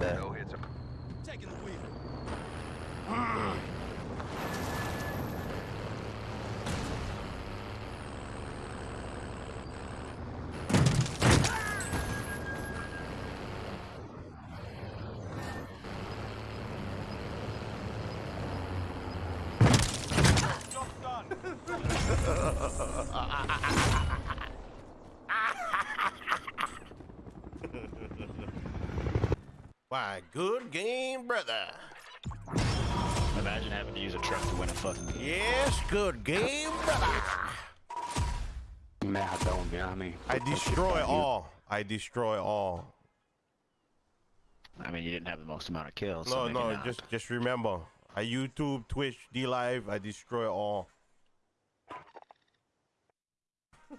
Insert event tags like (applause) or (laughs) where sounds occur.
Yeah. No hits. Taking the wheel. Job's done. Why, good game, brother. Imagine having to use a truck to win a fucking game. Yes, good game, brother. Merdão, meu amigo. I destroy all. I destroy all. I mean, you didn't have the most amount of kills. No, maybe no, not. just just remember. I YouTube, Twitch, DLive, I destroy all. (laughs)